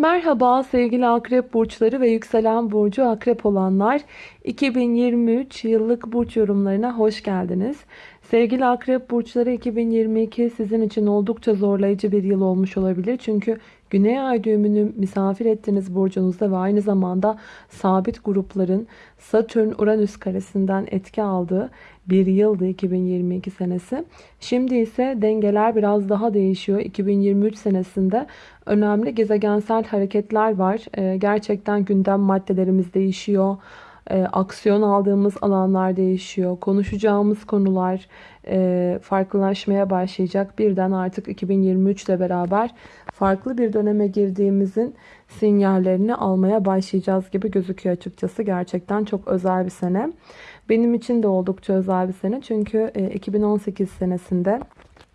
Merhaba sevgili akrep burçları ve yükselen burcu akrep olanlar 2023 yıllık burç yorumlarına hoş geldiniz. Sevgili akrep burçları 2022 sizin için oldukça zorlayıcı bir yıl olmuş olabilir. Çünkü Güney ay düğümünü misafir ettiğiniz burcunuzda ve aynı zamanda sabit grupların Satürn-Uranüs karesinden etki aldığı bir yıldı 2022 senesi. Şimdi ise dengeler biraz daha değişiyor. 2023 senesinde önemli gezegensel hareketler var. Ee, gerçekten gündem maddelerimiz değişiyor. Ee, aksiyon aldığımız alanlar değişiyor. Konuşacağımız konular e, farklılaşmaya başlayacak. Birden artık 2023 ile beraber farklı bir döneme girdiğimizin sinyallerini almaya başlayacağız gibi gözüküyor açıkçası. Gerçekten çok özel bir sene. Benim için de oldukça özel bir sene. Çünkü 2018 e, senesinde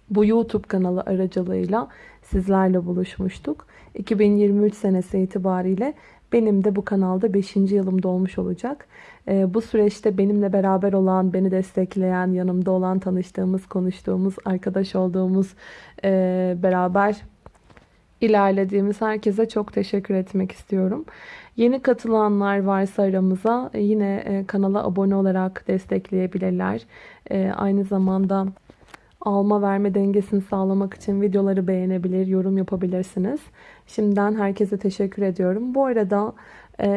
bu YouTube kanalı aracılığıyla sizlerle buluşmuştuk. 2023 senesi itibariyle benim de bu kanalda 5. yılım dolmuş olacak. E, bu süreçte benimle beraber olan, beni destekleyen, yanımda olan, tanıştığımız, konuştuğumuz, arkadaş olduğumuz, e, beraber ilerlediğimiz herkese çok teşekkür etmek istiyorum. Yeni katılanlar varsa aramıza e, yine e, kanala abone olarak destekleyebilirler. E, aynı zamanda alma verme dengesini sağlamak için videoları beğenebilir, yorum yapabilirsiniz. Şimdiden herkese teşekkür ediyorum. Bu arada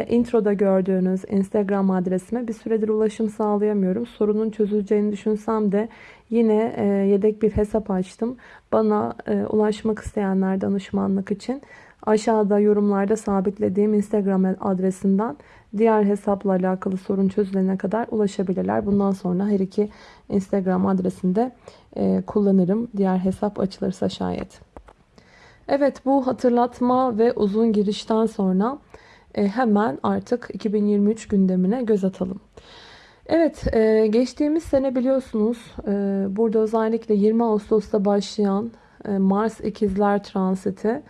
introda gördüğünüz Instagram adresime bir süredir ulaşım sağlayamıyorum. Sorunun çözüleceğini düşünsem de yine yedek bir hesap açtım. Bana ulaşmak isteyenler danışmanlık için aşağıda yorumlarda sabitlediğim Instagram adresinden diğer hesapla alakalı sorun çözülene kadar ulaşabilirler. Bundan sonra her iki Instagram adresinde e, kullanırım. Diğer hesap açılırsa şayet. Evet bu hatırlatma ve uzun girişten sonra e, hemen artık 2023 gündemine göz atalım. Evet e, geçtiğimiz sene biliyorsunuz burada özellikle 20 Ağustos'ta başlayan Mars ikizler transiti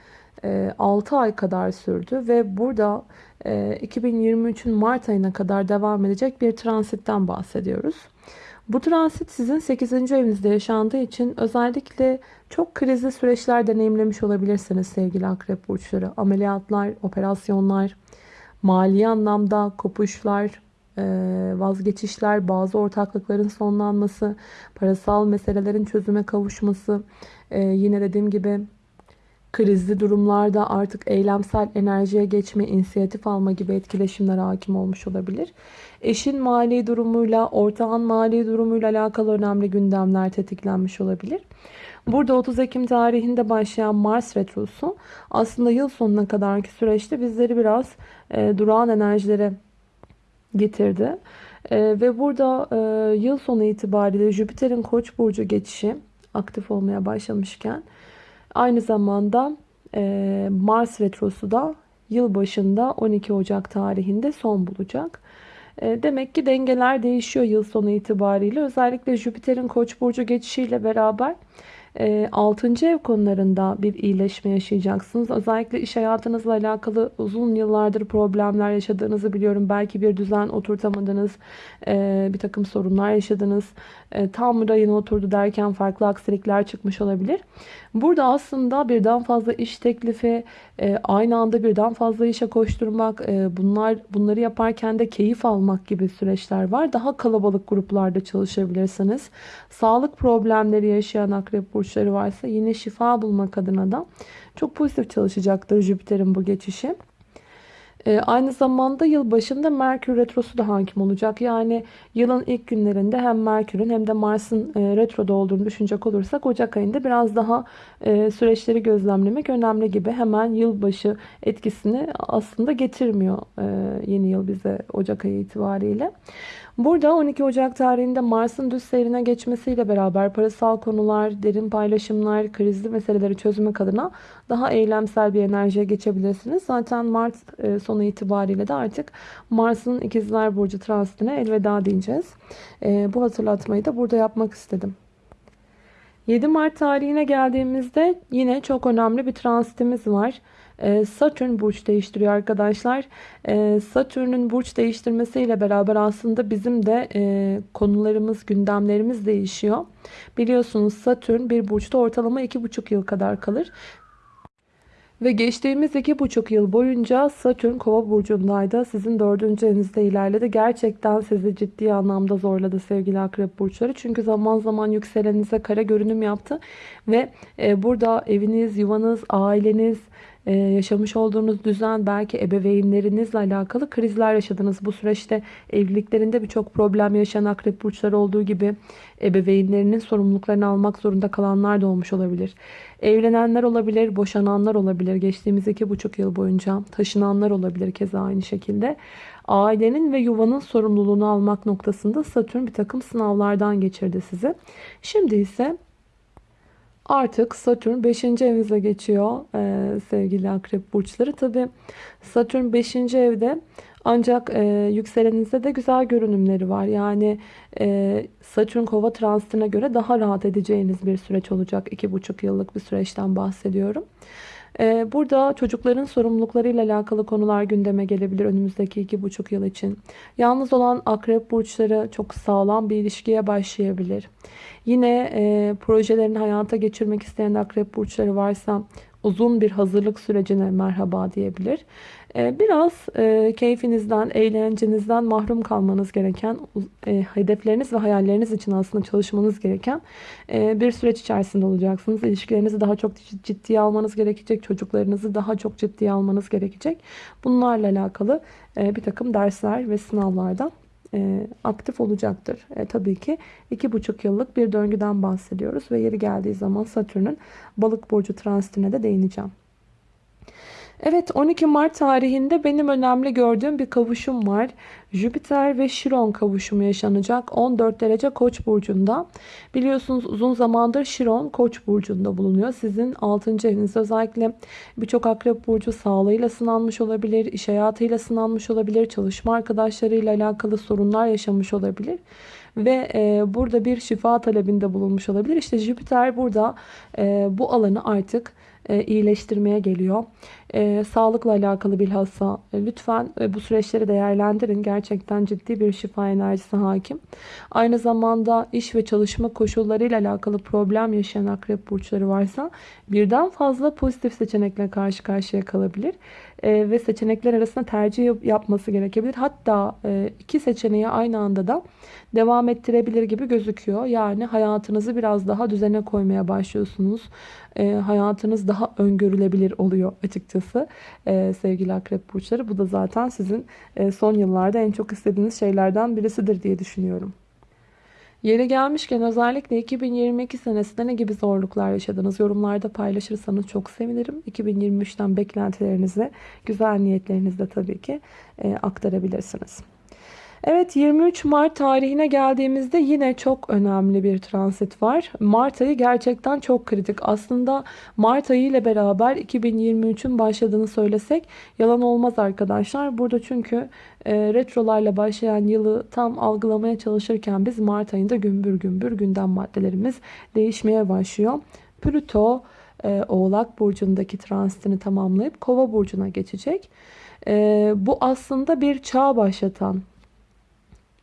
6 ay kadar sürdü ve burada e, 2023'ün Mart ayına kadar devam edecek bir transitten bahsediyoruz. Bu transit sizin 8. evinizde yaşandığı için özellikle çok krizli süreçler deneyimlemiş olabilirsiniz sevgili akrep burçları. Ameliyatlar, operasyonlar, mali anlamda kopuşlar, e, vazgeçişler, bazı ortaklıkların sonlanması, parasal meselelerin çözüme kavuşması, e, yine dediğim gibi krizli durumlarda artık eylemsel enerjiye geçme, inisiyatif alma gibi etkileşimler hakim olmuş olabilir. Eşin mali durumuyla, ortağın mali durumuyla alakalı önemli gündemler tetiklenmiş olabilir. Burada 30 Ekim tarihinde başlayan Mars Retrosu aslında yıl sonuna kadarki süreçte bizleri biraz e, durağan enerjilere getirdi. E, ve burada e, yıl sonu itibariyle Jüpiter'in Koç burcu geçişi aktif olmaya başlamışken aynı zamanda e, Mars retrosu da yıl başında 12 Ocak tarihinde son bulacak. E, demek ki dengeler değişiyor yıl sonu itibariyle. Özellikle Jüpiter'in Koç burcu geçişiyle beraber 6. Ee, ev konularında bir iyileşme yaşayacaksınız. Özellikle iş hayatınızla alakalı uzun yıllardır problemler yaşadığınızı biliyorum. Belki bir düzen oturtamadınız, e, bir takım sorunlar yaşadınız. E, tam rayına oturdu derken farklı aksilikler çıkmış olabilir. Burada aslında birden fazla iş teklifi, e, aynı anda birden fazla işe koşturmak, bunlar bunları yaparken de keyif almak gibi süreçler var. Daha kalabalık gruplarda çalışabilirsiniz. Sağlık problemleri yaşayan akrep burçları varsa yine şifa bulmak adına da çok pozitif çalışacaktır Jüpiter'in bu geçişi. Ee, aynı zamanda yıl başında Merkür Retrosu da hakim olacak. Yani yılın ilk günlerinde hem Merkür'ün hem de Mars'ın e, retroda olduğunu düşünecek olursak Ocak ayında biraz daha e, süreçleri gözlemlemek önemli gibi. Hemen yılbaşı etkisini aslında getirmiyor e, yeni yıl bize Ocak ayı itibariyle. Burada 12 Ocak tarihinde Mars'ın düz seyrine geçmesiyle beraber parasal konular, derin paylaşımlar, krizli meseleleri çözmek adına daha eylemsel bir enerjiye geçebilirsiniz. Zaten Mart e, sonu itibariyle de artık Mars'ın ikizler burcu transitine elveda diyeceğiz. E, bu hatırlatmayı da burada yapmak istedim. 7 Mart tarihine geldiğimizde yine çok önemli bir transitimiz var. Ee, Satürn burç değiştiriyor arkadaşlar. Ee, Satürn'ün burç değiştirmesiyle beraber aslında bizim de e, konularımız, gündemlerimiz değişiyor. Biliyorsunuz Satürn bir burçta ortalama 2,5 yıl kadar kalır. Ve geçtiğimiz iki buçuk yıl boyunca Satürn kova burcundaydı. Sizin dördüncü evinizde ilerledi. Gerçekten sizi ciddi anlamda zorladı sevgili akrep burçları. Çünkü zaman zaman yükselenize kara görünüm yaptı. Ve e, burada eviniz, yuvanız, aileniz, e, yaşamış olduğunuz düzen, belki ebeveynlerinizle alakalı krizler yaşadınız. Bu süreçte evliliklerinde birçok problem yaşayan akrep burçları olduğu gibi ebeveynlerinin sorumluluklarını almak zorunda kalanlar da olmuş olabilir. Evlenenler olabilir, boşananlar olabilir. Geçtiğimiz iki buçuk yıl boyunca taşınanlar olabilir keza aynı şekilde. Ailenin ve yuvanın sorumluluğunu almak noktasında Satürn bir takım sınavlardan geçirdi sizi. Şimdi ise Artık Satürn 5. evinize geçiyor ee, sevgili akrep burçları. Tabi Satürn 5. evde ancak e, yükselenizde de güzel görünümleri var. Yani e, Satürn kova transitine göre daha rahat edeceğiniz bir süreç olacak. 2,5 yıllık bir süreçten bahsediyorum. Ee, burada çocukların sorumluluklarıyla alakalı konular gündeme gelebilir önümüzdeki iki buçuk yıl için. Yalnız olan akrep burçları çok sağlam bir ilişkiye başlayabilir. Yine e, projelerini hayata geçirmek isteyen akrep burçları varsa uzun bir hazırlık sürecine merhaba diyebilir. Ee, biraz e, keyfinizden, eğlencenizden mahrum kalmanız gereken, e, hedefleriniz ve hayalleriniz için aslında çalışmanız gereken e, bir süreç içerisinde olacaksınız. İlişkilerinizi daha çok ciddiye almanız gerekecek, çocuklarınızı daha çok ciddiye almanız gerekecek. Bunlarla alakalı bir takım dersler ve sınavlardan aktif olacaktır. E, tabii ki iki buçuk yıllık bir döngüden bahsediyoruz ve yeri geldiği zaman Satürn'ün balık burcu transitine de değineceğim. Evet 12 Mart tarihinde benim önemli gördüğüm bir kavuşum var. Jüpiter ve Şiron kavuşumu yaşanacak 14 derece Koç burcunda. Biliyorsunuz uzun zamandır Şiron Koç burcunda bulunuyor. Sizin 6. eviniz özellikle birçok akrep burcu sağlığıyla sınanmış olabilir, iş hayatıyla sınanmış olabilir, çalışma arkadaşlarıyla alakalı sorunlar yaşamış olabilir ve e, burada bir şifa talebinde bulunmuş olabilir. İşte Jüpiter burada e, bu alanı artık e, iyileştirmeye geliyor. E, sağlıkla alakalı bilhassa e, lütfen e, bu süreçleri değerlendirin. Gerçekten ciddi bir şifa enerjisi hakim. Aynı zamanda iş ve çalışma koşullarıyla alakalı problem yaşayan akrep burçları varsa birden fazla pozitif seçenekle karşı karşıya kalabilir. E, ve seçenekler arasında tercih yapması gerekebilir. Hatta e, iki seçeneği aynı anda da devam ettirebilir gibi gözüküyor. Yani hayatınızı biraz daha düzene koymaya başlıyorsunuz. E, hayatınız daha öngörülebilir oluyor açıkçası sevgili akrep burçları. Bu da zaten sizin son yıllarda en çok istediğiniz şeylerden birisidir diye düşünüyorum. Yeri gelmişken özellikle 2022 senesinde ne gibi zorluklar yaşadınız? Yorumlarda paylaşırsanız çok sevinirim. 2023'ten beklentilerinizi, güzel niyetlerinizle tabii ki e, aktarabilirsiniz. Evet 23 Mart tarihine geldiğimizde yine çok önemli bir transit var. Mart ayı gerçekten çok kritik. Aslında Mart ayı ile beraber 2023'ün başladığını söylesek yalan olmaz arkadaşlar. Burada çünkü e, retrolarla başlayan yılı tam algılamaya çalışırken biz Mart ayında gümbür gümbür gündem maddelerimiz değişmeye başlıyor. Plüto e, Oğlak Burcu'ndaki transitini tamamlayıp Kova Burcu'na geçecek. E, bu aslında bir çağ başlatan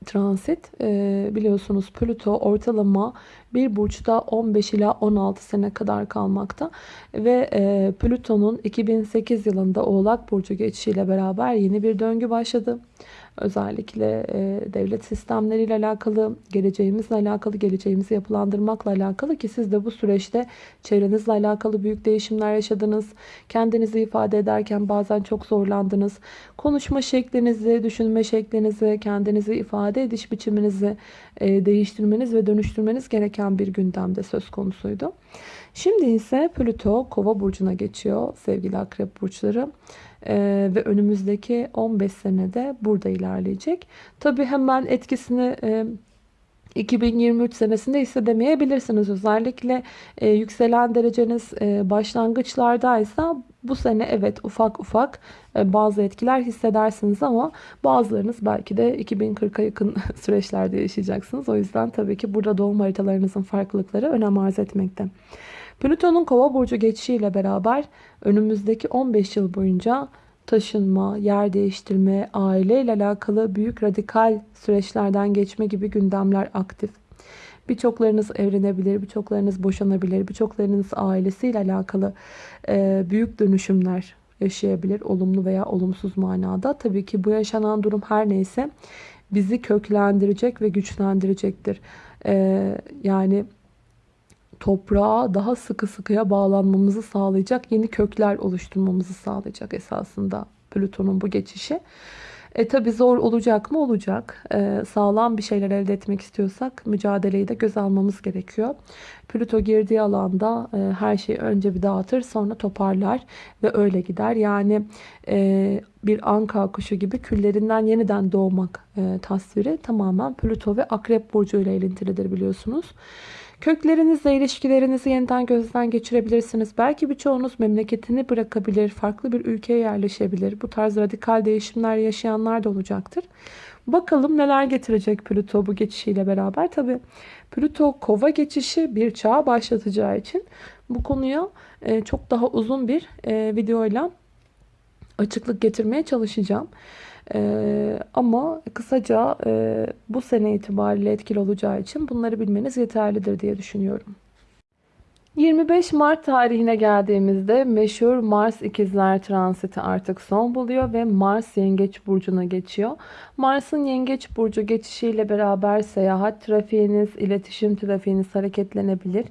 transit e, biliyorsunuz Plüto ortalama bir burçta 15 ila 16 sene kadar kalmakta ve e, Plüton'un 2008 yılında Oğlak Burcu geçişiyle beraber yeni bir döngü başladı. Özellikle e, devlet sistemleriyle alakalı, geleceğimizle alakalı, geleceğimizi yapılandırmakla alakalı ki siz de bu süreçte çevrenizle alakalı büyük değişimler yaşadınız. Kendinizi ifade ederken bazen çok zorlandınız. Konuşma şeklinizi, düşünme şeklinizi, kendinizi ifade ediş biçiminizi e, değiştirmeniz ve dönüştürmeniz gereken bir gündemde söz konusuydu. Şimdi ise Plüto Kova burcuna geçiyor sevgili akrep burçları. Ee, ve önümüzdeki 15 senede burada ilerleyecek. Tabi hemen etkisini e, 2023 senesinde hissedemeyebilirsiniz. Özellikle e, yükselen dereceniz e, başlangıçlardaysa bu sene evet ufak ufak e, bazı etkiler hissedersiniz ama bazılarınız belki de 2040'a yakın süreçlerde yaşayacaksınız. O yüzden tabii ki burada doğum haritalarınızın farklılıkları önem arz etmekte. Plüton'un kova burcu geçişiyle beraber önümüzdeki 15 yıl boyunca taşınma, yer değiştirme, aile ile alakalı büyük radikal süreçlerden geçme gibi gündemler aktif. Birçoklarınız evlenebilir, birçoklarınız boşanabilir, birçoklarınız ailesiyle alakalı e, büyük dönüşümler yaşayabilir. Olumlu veya olumsuz manada. Tabii ki bu yaşanan durum her neyse bizi köklendirecek ve güçlendirecektir. E, yani toprağa daha sıkı sıkıya bağlanmamızı sağlayacak, yeni kökler oluşturmamızı sağlayacak esasında Plüton'un bu geçişi. E tabi zor olacak mı? Olacak. E, sağlam bir şeyler elde etmek istiyorsak mücadeleyi de göz almamız gerekiyor. Plüto girdiği alanda e, her şeyi önce bir dağıtır sonra toparlar ve öyle gider. Yani e, bir anka kuşu gibi küllerinden yeniden doğmak e, tasviri tamamen Plüto ve Akrep Burcu ile ilintilidir biliyorsunuz. Köklerinizle ilişkilerinizi yeniden gözden geçirebilirsiniz. Belki birçoğunuz memleketini bırakabilir, farklı bir ülkeye yerleşebilir. Bu tarz radikal değişimler yaşayanlar da olacaktır. Bakalım neler getirecek Plüto bu geçişiyle beraber. Tabi Plüto kova geçişi bir çağ başlatacağı için bu konuya e, çok daha uzun bir e, videoyla açıklık getirmeye çalışacağım. Ee, ama kısaca e, bu sene itibariyle etkili olacağı için bunları bilmeniz yeterlidir diye düşünüyorum. 25 Mart tarihine geldiğimizde meşhur Mars ikizler transiti artık son buluyor ve Mars yengeç burcuna geçiyor. Mars'ın yengeç burcu geçişiyle beraber seyahat trafiğiniz, iletişim trafiğiniz hareketlenebilir.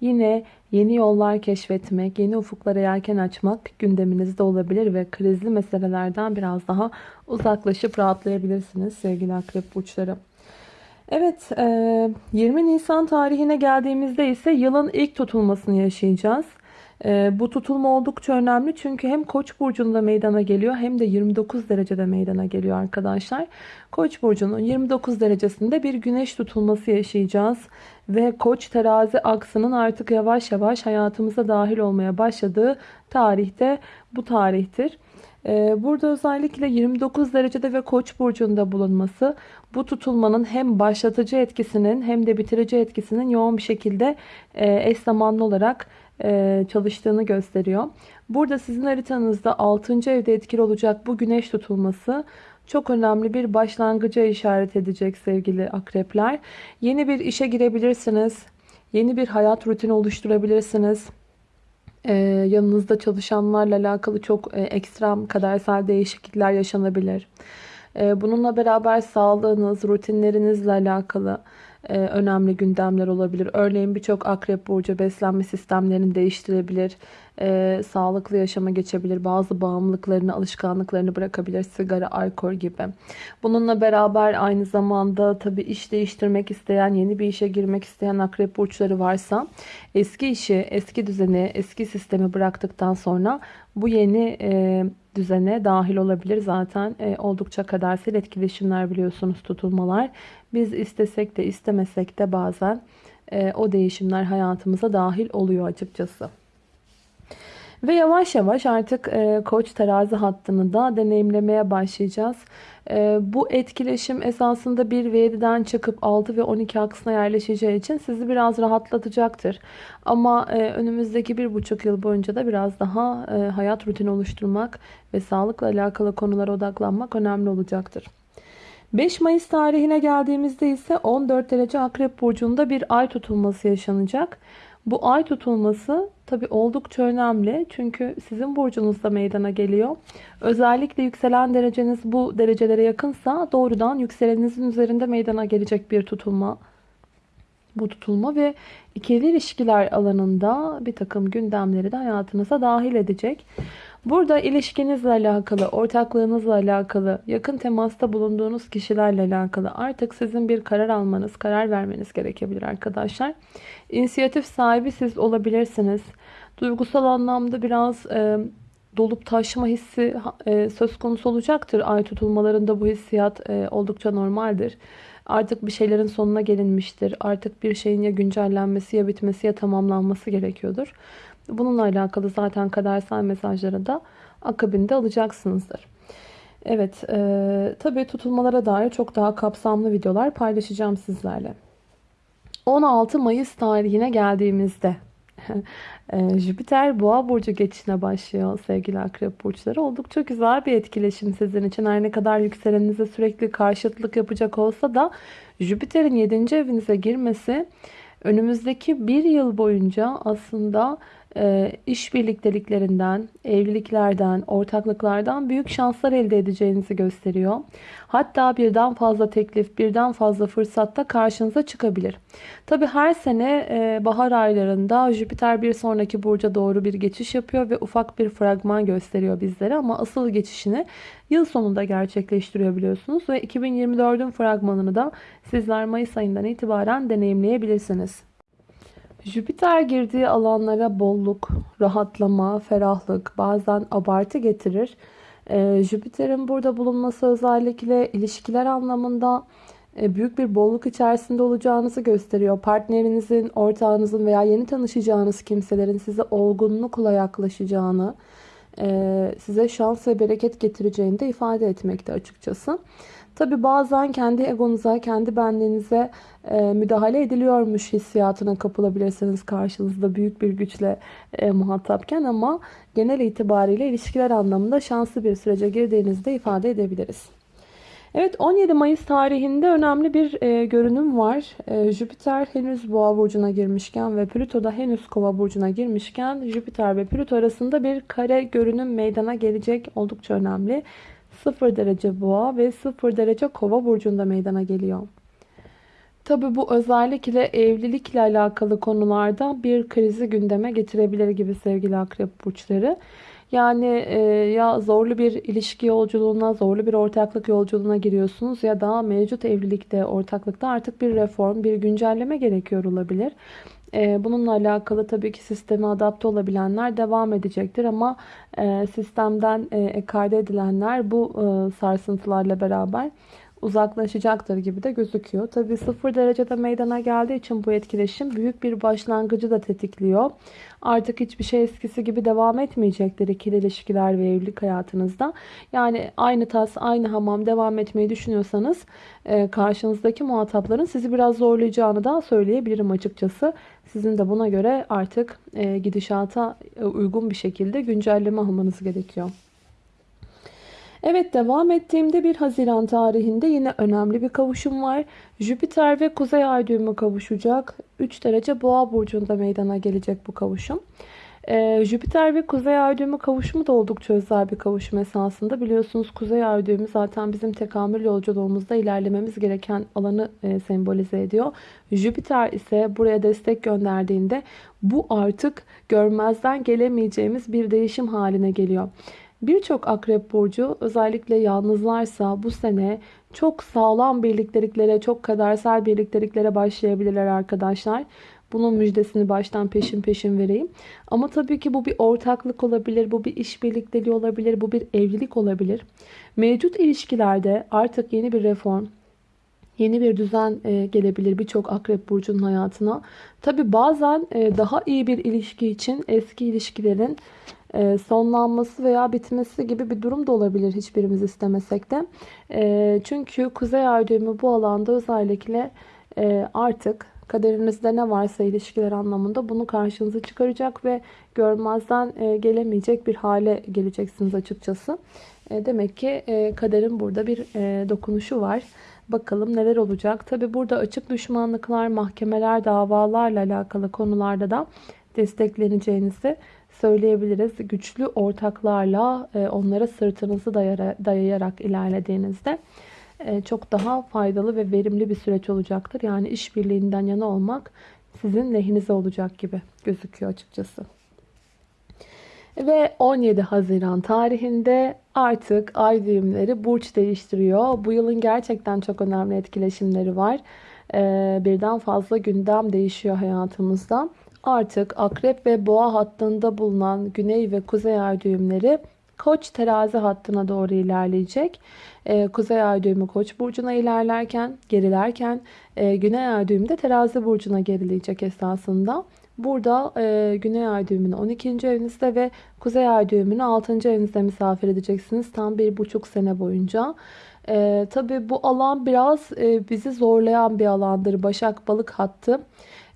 Yine yeni yollar keşfetmek, yeni ufuklara yelken açmak gündeminizde olabilir ve krizli meselelerden biraz daha uzaklaşıp rahatlayabilirsiniz sevgili akrep burçları. Evet 20 Nisan tarihine geldiğimizde ise yılın ilk tutulmasını yaşayacağız. Bu tutulma oldukça önemli çünkü hem Koç burcunda meydana geliyor hem de 29 derecede meydana geliyor arkadaşlar. Koç burcunun 29 derecesinde bir güneş tutulması yaşayacağız ve Koç terazi aksının artık yavaş yavaş hayatımıza dahil olmaya başladığı tarihte bu tarihtir. Burada özellikle 29 derecede ve Koç burcunda bulunması bu tutulmanın hem başlatıcı etkisinin hem de bitirici etkisinin yoğun bir şekilde eş zamanlı olarak çalıştığını gösteriyor. Burada sizin haritanızda 6. evde etkili olacak bu güneş tutulması çok önemli bir başlangıca işaret edecek sevgili akrepler. Yeni bir işe girebilirsiniz. Yeni bir hayat rutini oluşturabilirsiniz. Ee, yanınızda çalışanlarla alakalı çok e, ekstrem kadersel değişiklikler yaşanabilir. Ee, bununla beraber sağlığınız, rutinlerinizle alakalı e, önemli gündemler olabilir. Örneğin birçok akrep burcu beslenme sistemlerini değiştirebilir. E, sağlıklı yaşama geçebilir. Bazı bağımlılıklarını, alışkanlıklarını bırakabilir. Sigara, alkol gibi. Bununla beraber aynı zamanda tabii iş değiştirmek isteyen, yeni bir işe girmek isteyen akrep burçları varsa eski işi, eski düzeni, eski sistemi bıraktıktan sonra bu yeni e, düzene dahil olabilir. Zaten oldukça kadersel etkileşimler biliyorsunuz tutulmalar. Biz istesek de istemesek de bazen e, o değişimler hayatımıza dahil oluyor açıkçası. Ve yavaş yavaş artık e, koç terazi hattını da deneyimlemeye başlayacağız. E, bu etkileşim esasında 1 ve 7'den çıkıp 6 ve 12 aksına yerleşeceği için sizi biraz rahatlatacaktır. Ama e, önümüzdeki 1,5 yıl boyunca da biraz daha e, hayat rutini oluşturmak ve sağlıkla alakalı konulara odaklanmak önemli olacaktır. 5 Mayıs tarihine geldiğimizde ise 14 derece akrep burcunda bir ay tutulması yaşanacak. Bu ay tutulması tabi oldukça önemli. Çünkü sizin burcunuzda meydana geliyor. Özellikle yükselen dereceniz bu derecelere yakınsa doğrudan yükselenizin üzerinde meydana gelecek bir tutulma. Bu tutulma ve ikili ilişkiler alanında bir takım gündemleri de hayatınıza dahil edecek. Burada ilişkinizle alakalı, ortaklığınızla alakalı, yakın temasta bulunduğunuz kişilerle alakalı artık sizin bir karar almanız, karar vermeniz gerekebilir arkadaşlar. İnisiyatif sahibi siz olabilirsiniz. Duygusal anlamda biraz e, dolup taşma hissi e, söz konusu olacaktır. Ay tutulmalarında bu hissiyat e, oldukça normaldir. Artık bir şeylerin sonuna gelinmiştir. Artık bir şeyin ya güncellenmesi ya bitmesi ya tamamlanması gerekiyordur. Bununla alakalı zaten kadersel mesajları da akabinde alacaksınızdır. Evet, e, tabii tutulmalara dair çok daha kapsamlı videolar paylaşacağım sizlerle. 16 Mayıs tarihine geldiğimizde Ee, Jüpiter Boğa burcu geçişine başlıyor sevgili Akrep burçları. Oldukça güzel bir etkileşim sizin için. Her ne kadar yükselenize sürekli karşıtlık yapacak olsa da Jüpiter'in 7. evinize girmesi önümüzdeki bir yıl boyunca aslında e, iş birlikteliklerinden, evliliklerden, ortaklıklardan büyük şanslar elde edeceğinizi gösteriyor. Hatta birden fazla teklif, birden fazla fırsatta karşınıza çıkabilir. Tabi her sene e, bahar aylarında Jüpiter bir sonraki burca doğru bir geçiş yapıyor ve ufak bir fragman gösteriyor bizlere ama asıl geçişini yıl sonunda gerçekleştiriyor biliyorsunuz ve 2024'ün fragmanını da sizler Mayıs ayından itibaren deneyimleyebilirsiniz. Jüpiter girdiği alanlara bolluk, rahatlama, ferahlık, bazen abartı getirir. Ee, Jüpiter'in burada bulunması özellikle ilişkiler anlamında e, büyük bir bolluk içerisinde olacağınızı gösteriyor. Partnerinizin, ortağınızın veya yeni tanışacağınız kimselerin size olgunlukla yaklaşacağını, e, size şans ve bereket getireceğini de ifade etmekte açıkçası. Tabi bazen kendi egonuza, kendi benliğinize e, müdahale ediliyormuş hissiyatına kapılabilirsiniz karşınızda büyük bir güçle e, muhatapken ama genel itibariyle ilişkiler anlamında şanslı bir sürece girdiğinizde ifade edebiliriz. Evet 17 Mayıs tarihinde önemli bir e, görünüm var. E, Jüpiter henüz boğa burcuna girmişken ve Plüto da henüz kova burcuna girmişken Jüpiter ve Plüto arasında bir kare görünüm meydana gelecek. Oldukça önemli. 0 derece boğa ve 0 derece kova burcunda meydana geliyor. Tabi bu özellikle evlilikle alakalı konularda bir krizi gündeme getirebilir gibi sevgili akrep burçları. Yani e, ya zorlu bir ilişki yolculuğuna, zorlu bir ortaklık yolculuğuna giriyorsunuz ya da mevcut evlilikte, ortaklıkta artık bir reform, bir güncelleme gerekiyor olabilir. E, bununla alakalı tabii ki sisteme adapte olabilenler devam edecektir ama e, sistemden e, ekarte edilenler bu e, sarsıntılarla beraber uzaklaşacaktır gibi de gözüküyor. Tabi sıfır derecede meydana geldiği için bu etkileşim büyük bir başlangıcı da tetikliyor. Artık hiçbir şey eskisi gibi devam etmeyecektir ikili ilişkiler ve evlilik hayatınızda. Yani aynı tas, aynı hamam devam etmeyi düşünüyorsanız e, karşınızdaki muhatapların sizi biraz zorlayacağını da söyleyebilirim açıkçası. Sizin de buna göre artık e, gidişata uygun bir şekilde güncelleme almanız gerekiyor. Evet devam ettiğimde 1 Haziran tarihinde yine önemli bir kavuşum var. Jüpiter ve Kuzey Ay düğümü kavuşacak. 3 derece Boğa burcunda meydana gelecek bu kavuşum. Ee, Jüpiter ve Kuzey Ay düğümü kavuşumu da oldukça özel bir kavuşum esasında. Biliyorsunuz Kuzey Ay düğümü zaten bizim tekamül yolculuğumuzda ilerlememiz gereken alanı e, sembolize ediyor. Jüpiter ise buraya destek gönderdiğinde bu artık görmezden gelemeyeceğimiz bir değişim haline geliyor. Birçok akrep burcu özellikle yalnızlarsa bu sene çok sağlam birlikteliklere, çok kadersel birlikteliklere başlayabilirler arkadaşlar. Bunun müjdesini baştan peşin peşin vereyim. Ama tabii ki bu bir ortaklık olabilir, bu bir iş birlikteliği olabilir, bu bir evlilik olabilir. Mevcut ilişkilerde artık yeni bir reform, yeni bir düzen e, gelebilir birçok akrep burcunun hayatına. Tabii bazen e, daha iyi bir ilişki için eski ilişkilerin sonlanması veya bitmesi gibi bir durum da olabilir hiçbirimiz istemesek de. E, çünkü Kuzey Ay düğümü bu alanda özellikle e, artık kaderinizde ne varsa ilişkiler anlamında bunu karşınıza çıkaracak ve görmezden gelemeyecek bir hale geleceksiniz açıkçası. Demek ki kaderin burada bir dokunuşu var. Bakalım neler olacak. Tabi burada açık düşmanlıklar, mahkemeler, davalarla alakalı konularda da destekleneceğinizi söyleyebiliriz. Güçlü ortaklarla e, onlara sırtınızı dayayarak ilerlediğinizde e, çok daha faydalı ve verimli bir süreç olacaktır. Yani işbirliğinden yana olmak sizin lehinize olacak gibi gözüküyor açıkçası. Ve 17 Haziran tarihinde artık ay düğümleri burç değiştiriyor. Bu yılın gerçekten çok önemli etkileşimleri var. E, birden fazla gündem değişiyor hayatımızda artık akrep ve boğa hattında bulunan güney ve kuzey ay düğümleri koç terazi hattına doğru ilerleyecek. Ee, kuzey ay düğümü koç burcuna ilerlerken, gerilerken e, güney ay düğümü de terazi burcuna gerileyecek esasında. Burada e, güney ay düğümünü 12. evinizde ve kuzey ay düğümünü 6. evinizde misafir edeceksiniz. Tam bir buçuk sene boyunca. E, Tabi bu alan biraz e, bizi zorlayan bir alandır. Başak balık hattı.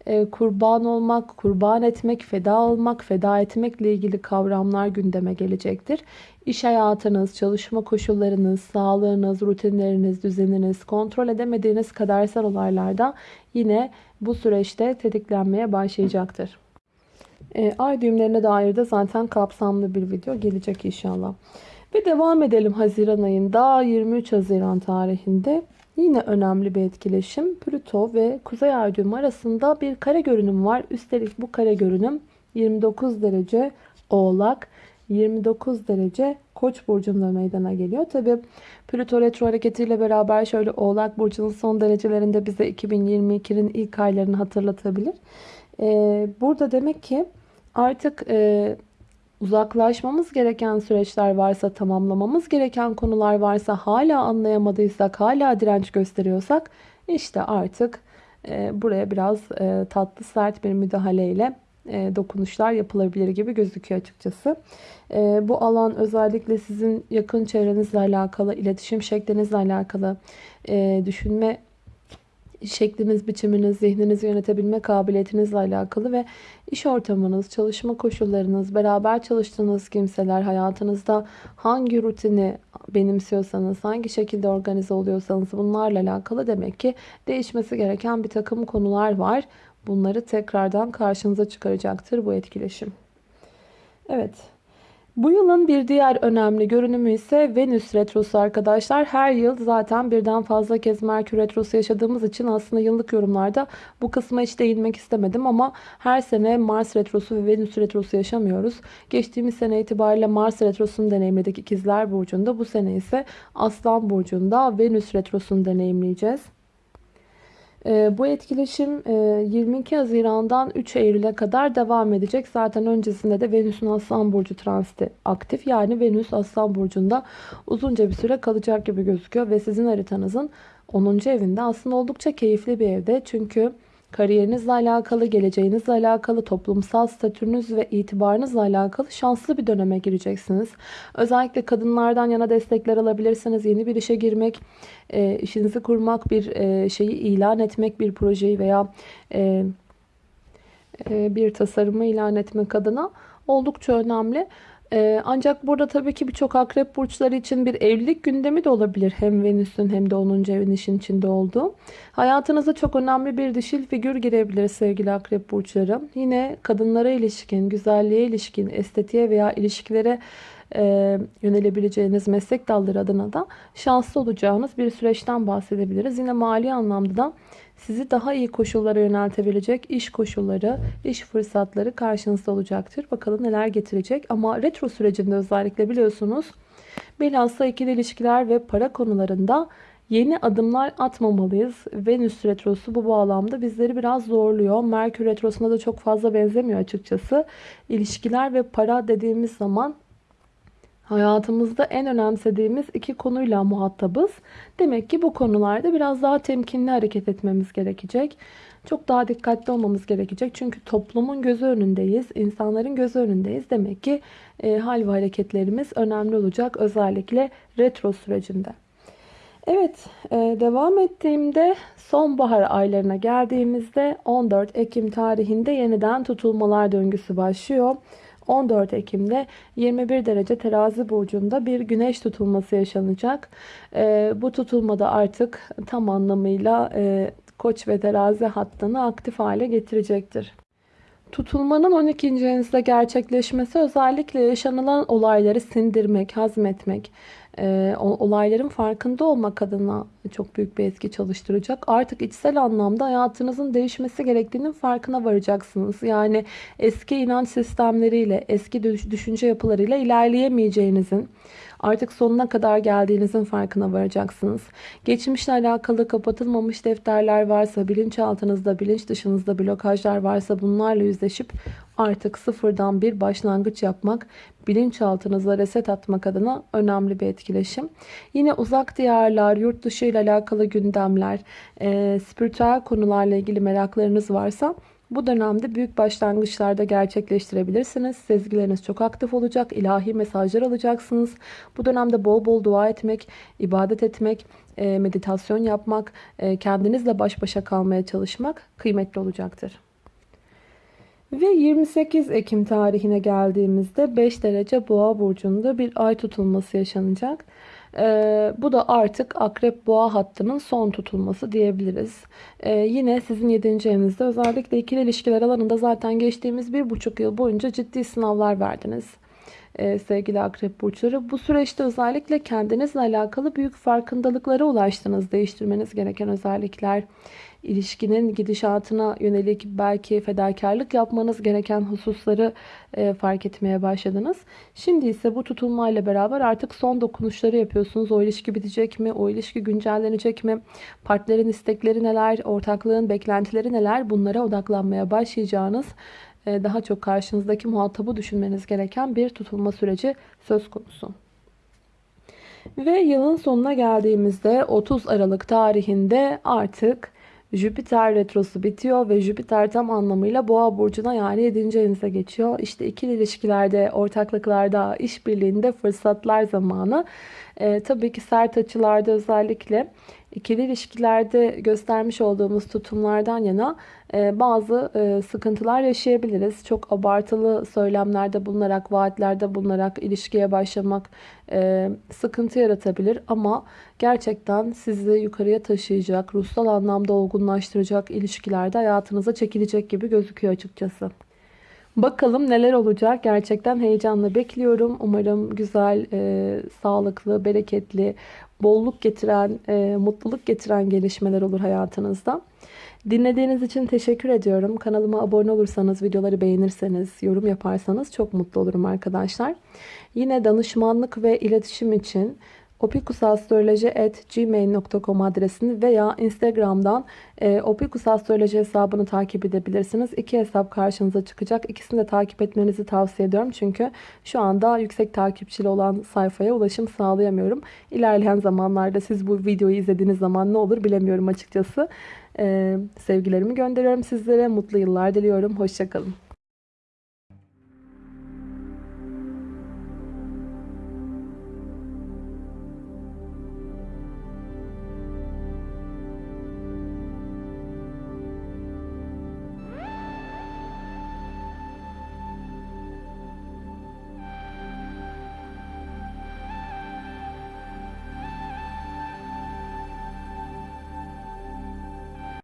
E, kurban olmak, kurban etmek, feda olmak, feda etmekle ilgili kavramlar gündeme gelecektir. İş hayatınız, çalışma koşullarınız, sağlığınız, rutinleriniz, düzeniniz, kontrol edemediğiniz kadersel olaylarda yine bu süreçte tetiklenmeye başlayacaktır. E, ay düğümlerine dair de zaten kapsamlı bir video gelecek inşallah. Ve devam edelim Haziran ayında 23 Haziran tarihinde yine önemli bir etkileşim. Plüto ve Kuzey Ay düğümü arasında bir kare görünüm var. Üstelik bu kare görünüm 29 derece Oğlak 29 derece Koç burcunda meydana geliyor. Tabi Plüto retro hareketiyle beraber şöyle Oğlak burcunun son derecelerinde bize 2022'nin ilk aylarını hatırlatabilir. Ee, burada demek ki artık e, uzaklaşmamız gereken süreçler varsa, tamamlamamız gereken konular varsa, hala anlayamadıysak, hala direnç gösteriyorsak işte artık e, buraya biraz e, tatlı sert bir müdahaleyle e, dokunuşlar yapılabilir gibi gözüküyor açıkçası. E, bu alan özellikle sizin yakın çevrenizle alakalı, iletişim şeklinizle alakalı, e, düşünme şekliniz, biçiminiz, zihninizi yönetebilme kabiliyetinizle alakalı ve iş ortamınız, çalışma koşullarınız, beraber çalıştığınız kimseler, hayatınızda hangi rutini benimsiyorsanız, hangi şekilde organize oluyorsanız bunlarla alakalı demek ki değişmesi gereken bir takım konular var. Bunları tekrardan karşınıza çıkaracaktır bu etkileşim. Evet. Bu yılın bir diğer önemli görünümü ise Venüs Retrosu arkadaşlar. Her yıl zaten birden fazla kez Merkür Retrosu yaşadığımız için aslında yıllık yorumlarda bu kısma hiç değinmek istemedim. Ama her sene Mars Retrosu ve Venüs Retrosu yaşamıyoruz. Geçtiğimiz sene itibariyle Mars Retrosu'nu deneyimledik İkizler Burcu'nda. Bu sene ise Aslan Burcu'nda Venüs Retrosu'nu deneyimleyeceğiz. Ee, bu etkileşim 22 e, Haziran'dan 3 Eylül'e kadar devam edecek. Zaten öncesinde de Venüs'ün Aslan Burcu transiti aktif. Yani Venüs Aslan Burcu'nda uzunca bir süre kalacak gibi gözüküyor. Ve sizin haritanızın 10. evinde aslında oldukça keyifli bir evde. Çünkü kariyerinizle alakalı, geleceğinizle alakalı, toplumsal statünüz ve itibarınızla alakalı şanslı bir döneme gireceksiniz. Özellikle kadınlardan yana destekler alabilirsiniz. Yeni bir işe girmek, e, işinizi kurmak, bir e, şeyi ilan etmek, bir projeyi veya e, bir tasarımı ilan etmek adına oldukça önemli. Ee, ancak burada tabii ki birçok akrep burçları için bir evlilik gündemi de olabilir. Hem Venüs'ün hem de 10. evin işin içinde olduğu. Hayatınıza çok önemli bir dişil figür girebilir sevgili akrep burçları. Yine kadınlara ilişkin, güzelliğe ilişkin, estetiğe veya ilişkilere e, yönelebileceğiniz meslek dalları adına da şanslı olacağınız bir süreçten bahsedebiliriz. Yine mali anlamda da sizi daha iyi koşullara yöneltebilecek iş koşulları, iş fırsatları karşınızda olacaktır. Bakalım neler getirecek. Ama retro sürecinde özellikle biliyorsunuz bilhassa ikili ilişkiler ve para konularında yeni adımlar atmamalıyız. Venüs retrosu bu bağlamda bizleri biraz zorluyor. Merkür retrosuna da çok fazla benzemiyor açıkçası. İlişkiler ve para dediğimiz zaman hayatımızda en önemsediğimiz iki konuyla muhatabız. Demek ki bu konularda biraz daha temkinli hareket etmemiz gerekecek. Çok daha dikkatli olmamız gerekecek. Çünkü toplumun gözü önündeyiz. insanların gözü önündeyiz. Demek ki e, hal ve hareketlerimiz önemli olacak. Özellikle retro sürecinde. Evet e, devam ettiğimde sonbahar aylarına geldiğimizde 14 Ekim tarihinde yeniden tutulmalar döngüsü başlıyor. 14 Ekim'de 21 derece terazi burcunda bir güneş tutulması yaşanacak. E, bu tutulmada artık tam anlamıyla e, koç ve terazi hattını aktif hale getirecektir. Tutulmanın 12. evinizde gerçekleşmesi özellikle yaşanılan olayları sindirmek, hazmetmek, e, olayların farkında olmak adına çok büyük bir etki çalıştıracak. Artık içsel anlamda hayatınızın değişmesi gerektiğinin farkına varacaksınız. Yani eski inanç sistemleriyle, eski düşünce yapılarıyla ilerleyemeyeceğinizin, artık sonuna kadar geldiğinizin farkına varacaksınız. Geçmişle alakalı kapatılmamış defterler varsa, bilinçaltınızda, bilinç dışınızda blokajlar varsa bunlarla yüzleşip artık sıfırdan bir başlangıç yapmak, bilinçaltınıza reset atmak adına önemli bir etkileşim. Yine uzak diyarlar, yurt dışı ile alakalı gündemler, e, spiritüel konularla ilgili meraklarınız varsa bu dönemde büyük başlangıçlarda gerçekleştirebilirsiniz. Sezgileriniz çok aktif olacak. ilahi mesajlar alacaksınız. Bu dönemde bol bol dua etmek, ibadet etmek, e, meditasyon yapmak, e, kendinizle baş başa kalmaya çalışmak kıymetli olacaktır. Ve 28 Ekim tarihine geldiğimizde 5 derece boğa burcunda bir ay tutulması yaşanacak. Ee, bu da artık akrep boğa hattının son tutulması diyebiliriz. Ee, yine sizin 7. evinizde özellikle ikili ilişkiler alanında zaten geçtiğimiz bir buçuk yıl boyunca ciddi sınavlar verdiniz. Ee, sevgili akrep burçları. Bu süreçte özellikle kendinizle alakalı büyük farkındalıklara ulaştınız. Değiştirmeniz gereken özellikler, ilişkinin gidişatına yönelik belki fedakarlık yapmanız gereken hususları e, fark etmeye başladınız. Şimdi ise bu tutulmayla beraber artık son dokunuşları yapıyorsunuz. O ilişki bitecek mi? O ilişki güncellenecek mi? Partnerin istekleri neler? Ortaklığın beklentileri neler? Bunlara odaklanmaya başlayacağınız e, daha çok karşınızdaki muhatabı düşünmeniz gereken bir tutulma süreci söz konusu. Ve yılın sonuna geldiğimizde 30 Aralık tarihinde artık Jüpiter retrosu bitiyor ve Jüpiter tam anlamıyla boğa burcuna yani 7. evinize geçiyor. İşte ikili ilişkilerde, ortaklıklarda, işbirliğinde fırsatlar zamanı. Ee, tabii ki sert açılarda özellikle ikili ilişkilerde göstermiş olduğumuz tutumlardan yana e, bazı e, sıkıntılar yaşayabiliriz. Çok abartılı söylemlerde bulunarak, vaatlerde bulunarak ilişkiye başlamak e, sıkıntı yaratabilir. Ama gerçekten sizi yukarıya taşıyacak, ruhsal anlamda olgunlaştıracak ilişkilerde hayatınıza çekilecek gibi gözüküyor açıkçası. Bakalım neler olacak. Gerçekten heyecanla bekliyorum. Umarım güzel, e, sağlıklı, bereketli, bolluk getiren, e, mutluluk getiren gelişmeler olur hayatınızda. Dinlediğiniz için teşekkür ediyorum. Kanalıma abone olursanız, videoları beğenirseniz, yorum yaparsanız çok mutlu olurum arkadaşlar. Yine danışmanlık ve iletişim için opikusastroloji.gmail.com adresini veya Instagram'dan e, opikusastroloji hesabını takip edebilirsiniz. İki hesap karşınıza çıkacak. İkisini de takip etmenizi tavsiye ediyorum. Çünkü şu anda yüksek takipçili olan sayfaya ulaşım sağlayamıyorum. İlerleyen zamanlarda siz bu videoyu izlediğiniz zaman ne olur bilemiyorum açıkçası. E, sevgilerimi gönderiyorum sizlere. Mutlu yıllar diliyorum. Hoşçakalın.